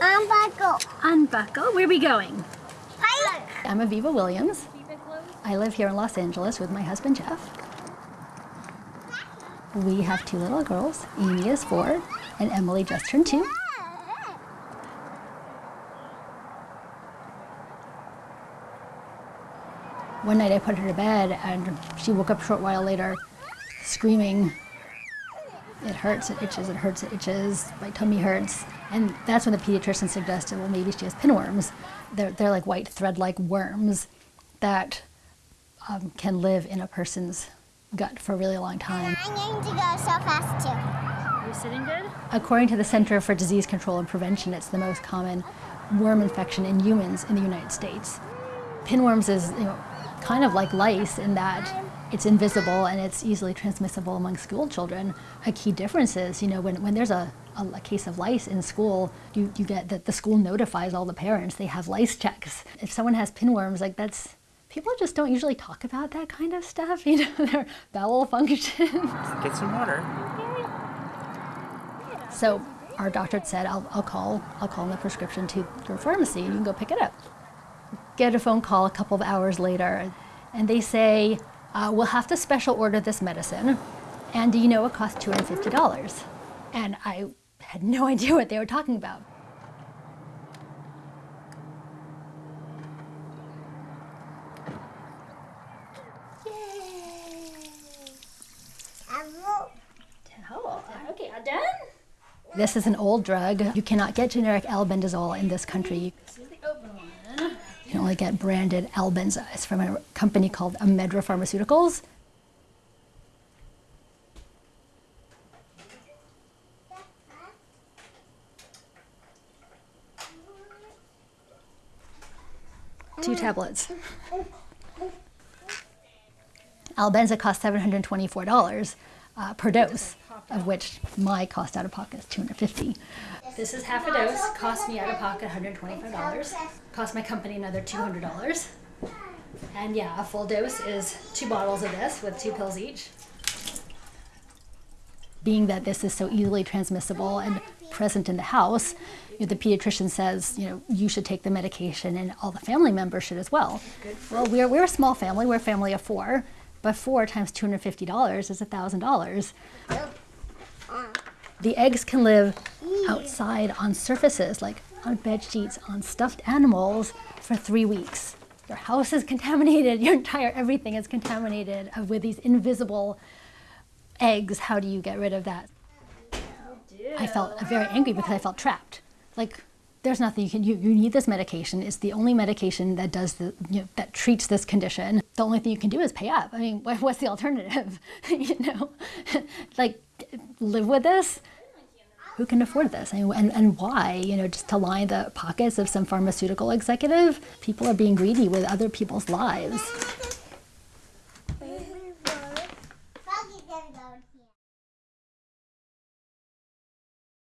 Unbuckle. Unbuckle. Where are we going? Hike. I'm Aviva Williams. I live here in Los Angeles with my husband Jeff. We have two little girls. Amy is four, and Emily just turned two. One night I put her to bed, and she woke up a short while later screaming, It hurts, it itches, it hurts, it itches, my tummy hurts. And that's when the pediatrician suggested, well, maybe she has pinworms. They're, they're like white thread like worms that um, can live in a person's gut for a really long time. I'm going to go so fast too. Are you sitting good? According to the Center for Disease Control and Prevention, it's the most common worm infection in humans in the United States. Pinworms is you know, kind of like lice in that it's invisible and it's easily transmissible among school children. A key difference is, you know, when, when there's a, a, a case of lice in school, you, you get that the school notifies all the parents. They have lice checks. If someone has pinworms, like that's, people just don't usually talk about that kind of stuff, you know, their bowel function. Get some water. So our doctor said, I'll, I'll call, I'll call in the prescription to your pharmacy and you can go pick it up. Get a phone call a couple of hours later and they say, uh, we'll have to special order this medicine. And do you know it costs $250? And I had no idea what they were talking about. Yay. Okay, done? This is an old drug. You cannot get generic albendazole in this country. Can only get branded Albenza. It's from a company called Amedra Pharmaceuticals. Two tablets. Albenza costs $724 uh, per dose, of which my cost out of pocket is 250 This is half a dose, cost me out of pocket $125, cost my company another $200. And yeah, a full dose is two bottles of this with two pills each. Being that this is so easily transmissible and present in the house, you know, the pediatrician says, you know, you should take the medication and all the family members should as well. Well, we're, we're a small family, we're a family of four, but four times $250 is $1,000. The eggs can live outside on surfaces, like on bed sheets, on stuffed animals, for three weeks. Your house is contaminated, your entire everything is contaminated with these invisible eggs. How do you get rid of that? I felt very angry because I felt trapped. Like, there's nothing you can, you, you need this medication. It's the only medication that does the, you know, that treats this condition. The only thing you can do is pay up. I mean, what's the alternative? you know, like, live with this? Who can afford this? And, and, why? You know, just to line the pockets of some pharmaceutical executive? People are being greedy with other people's lives.